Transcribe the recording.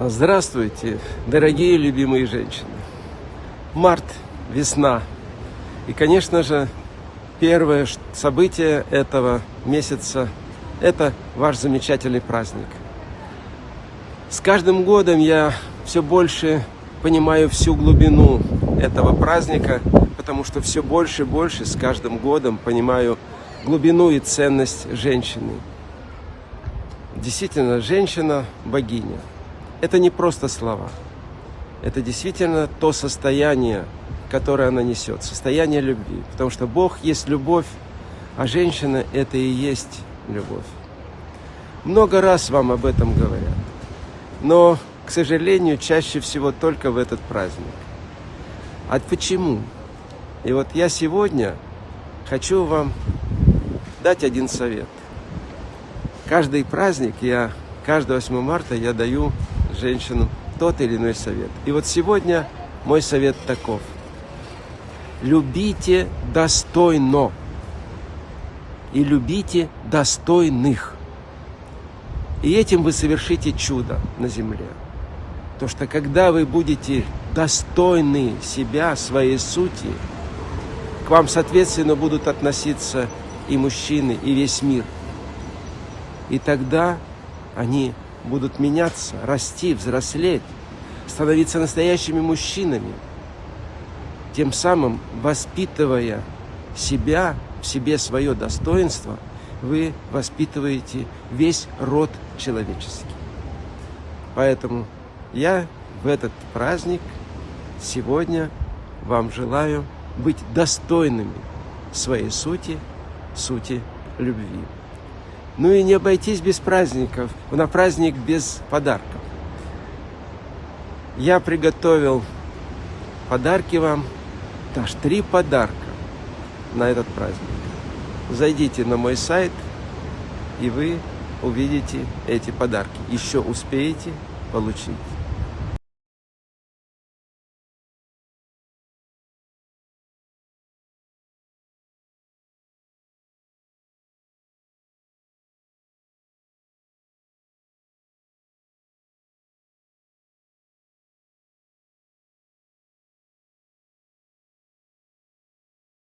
Здравствуйте, дорогие любимые женщины. Март, весна. И, конечно же, первое событие этого месяца – это ваш замечательный праздник. С каждым годом я все больше понимаю всю глубину этого праздника, потому что все больше и больше с каждым годом понимаю глубину и ценность женщины. Действительно, женщина – богиня – это не просто слова. Это действительно то состояние, которое она несет, состояние любви. Потому что Бог есть любовь, а женщина – это и есть любовь. Много раз вам об этом говорят. Но, к сожалению, чаще всего только в этот праздник. А почему? И вот я сегодня хочу вам дать один совет. Каждый праздник я, каждый 8 марта я даю женщинам тот или иной совет. И вот сегодня мой совет таков. Любите достойно и любите достойных. И этим вы совершите чудо на земле. То что когда вы будете достойны себя, своей сути, к вам, соответственно, будут относиться и мужчины, и весь мир. И тогда они будут меняться, расти, взрослеть, становиться настоящими мужчинами, тем самым воспитывая себя, в себе свое достоинство, вы воспитываете весь род человеческий. Поэтому я в этот праздник сегодня вам желаю быть достойными своей сути, сути любви. Ну и не обойтись без праздников, на праздник без подарков. Я приготовил подарки вам, аж три подарка на этот праздник. Зайдите на мой сайт, и вы увидите эти подарки. Еще успеете получить.